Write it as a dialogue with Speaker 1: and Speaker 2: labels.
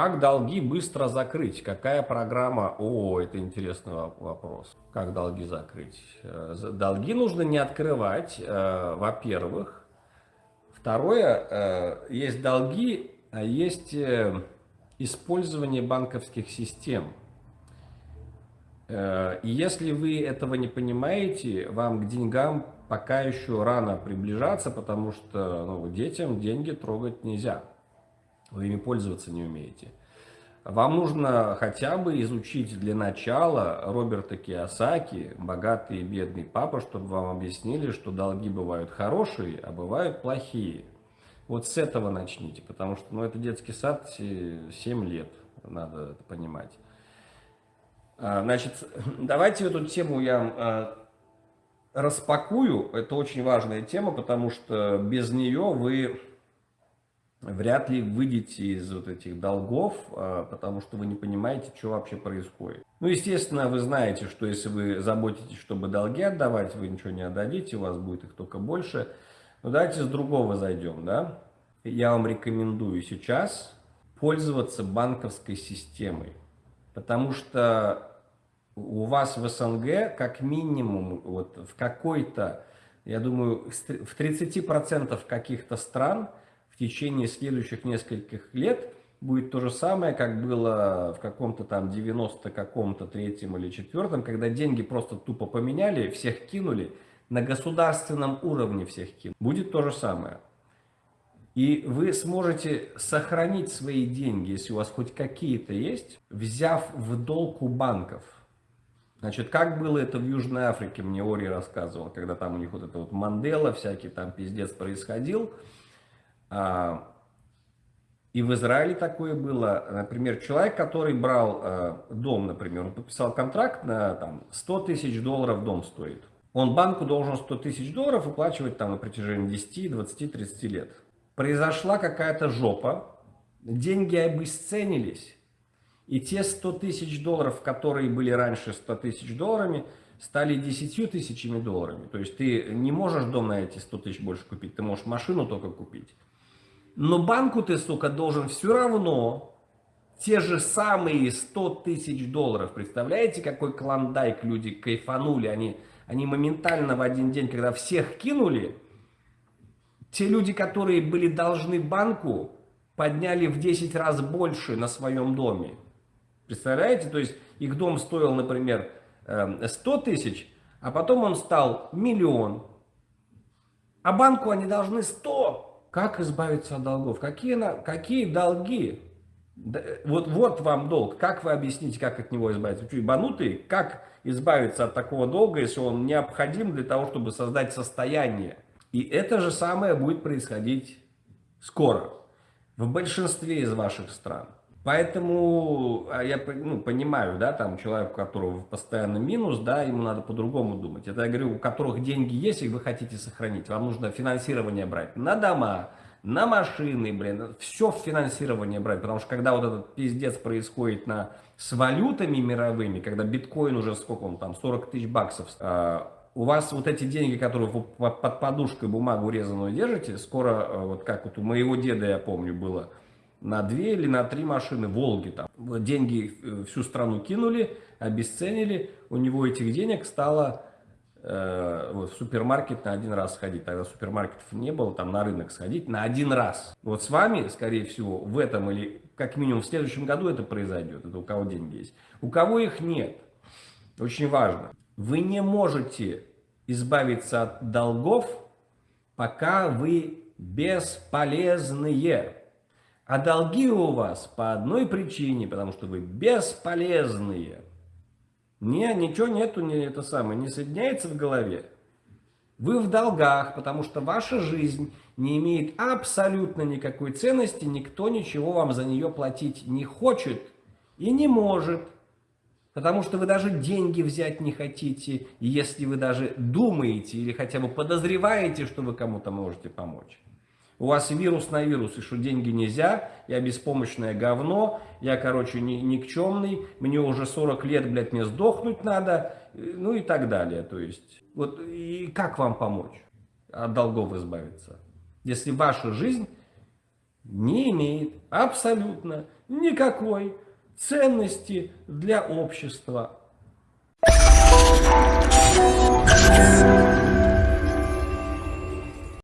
Speaker 1: Как долги быстро закрыть? Какая программа? О, это интересный вопрос. Как долги закрыть? Э, долги нужно не открывать, э, во-первых. Второе, э, есть долги, а есть использование банковских систем. И если вы этого не понимаете, вам к деньгам пока еще рано приближаться, потому что ну, детям деньги трогать нельзя вы ими пользоваться не умеете. Вам нужно хотя бы изучить для начала Роберта Киосаки, «Богатый и бедный папа», чтобы вам объяснили, что долги бывают хорошие, а бывают плохие. Вот с этого начните, потому что ну, это детский сад 7 лет, надо это понимать. А, значит, давайте эту тему я а, распакую. Это очень важная тема, потому что без нее вы вряд ли выйдете из вот этих долгов, а, потому что вы не понимаете, что вообще происходит. Ну, естественно, вы знаете, что если вы заботитесь, чтобы долги отдавать, вы ничего не отдадите, у вас будет их только больше. Но давайте с другого зайдем, да. Я вам рекомендую сейчас пользоваться банковской системой, потому что у вас в СНГ как минимум вот в какой-то, я думаю, в 30% каких-то стран – течение следующих нескольких лет будет то же самое, как было в каком-то там 90 каком-то третьем или четвертом, когда деньги просто тупо поменяли, всех кинули, на государственном уровне всех кинули. Будет то же самое. И вы сможете сохранить свои деньги, если у вас хоть какие-то есть, взяв в долг у банков. Значит, как было это в Южной Африке, мне Ори рассказывал, когда там у них вот это вот Мандела, всякий там пиздец происходил – и в Израиле такое было. Например, человек, который брал э, дом, например, он подписал контракт на там, 100 тысяч долларов дом стоит. Он банку должен 100 тысяч долларов выплачивать там, на протяжении 10, 20, 30 лет. Произошла какая-то жопа, деньги обесценились. И те 100 тысяч долларов, которые были раньше 100 тысяч долларами, стали 10 тысячами долларами. То есть ты не можешь дом на эти 100 тысяч больше купить, ты можешь машину только купить. Но банку ты, сука, должен все равно те же самые 100 тысяч долларов. Представляете, какой клондайк люди кайфанули? Они, они моментально в один день, когда всех кинули, те люди, которые были должны банку, подняли в 10 раз больше на своем доме. Представляете? То есть их дом стоил, например, 100 эм, тысяч, а потом он стал миллион. А банку они должны 100 как избавиться от долгов? Какие, какие долги? Вот, вот вам долг. Как вы объясните, как от него избавиться? Вы ебанутые? Как избавиться от такого долга, если он необходим для того, чтобы создать состояние? И это же самое будет происходить скоро. В большинстве из ваших стран. Поэтому а, я ну, понимаю, да, там человек, у которого постоянно минус, да, ему надо по-другому думать. Это я говорю, у которых деньги есть, и вы хотите сохранить. Вам нужно финансирование брать на дома, на машины, блин, все в финансирование брать. Потому что когда вот этот пиздец происходит на, с валютами мировыми, когда биткоин уже сколько он там, 40 тысяч баксов, э, у вас вот эти деньги, которые вы под подушкой бумагу резаную держите, скоро, э, вот как вот у моего деда, я помню, было, на две или на три машины Волги. Там. Деньги э, всю страну кинули, обесценили. У него этих денег стало э, вот, в супермаркет на один раз сходить. Тогда супермаркетов не было, там на рынок сходить на один раз. Вот с вами, скорее всего, в этом или как минимум в следующем году это произойдет. Это у кого деньги есть. У кого их нет. Очень важно. Вы не можете избавиться от долгов, пока вы бесполезные. А долги у вас по одной причине, потому что вы бесполезные. Не, ничего нету, не это самое, не соединяется в голове. Вы в долгах, потому что ваша жизнь не имеет абсолютно никакой ценности, никто ничего вам за нее платить не хочет и не может. Потому что вы даже деньги взять не хотите, если вы даже думаете или хотя бы подозреваете, что вы кому-то можете помочь. У вас вирус на вирус, и что деньги нельзя, я беспомощное говно, я, короче, ни, никчемный, мне уже 40 лет, блядь, мне сдохнуть надо, ну и так далее. То есть, вот и как вам помочь от долгов избавиться? Если ваша жизнь не имеет абсолютно никакой ценности для общества.